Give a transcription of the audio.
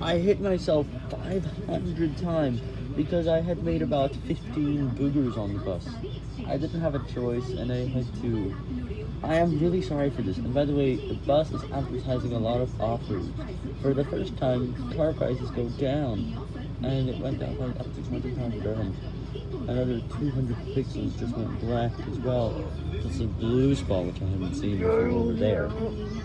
I hit myself 500 times because I had made about 15 boogers on the bus. I didn't have a choice and I had to. I am really sorry for this. And by the way, the bus is advertising a lot of offers. For the first time, car prices go down. And it went down by up to 20 pounds dirhams. Another 200 pixels just went black as well. It's a blue spot which I haven't seen before over there.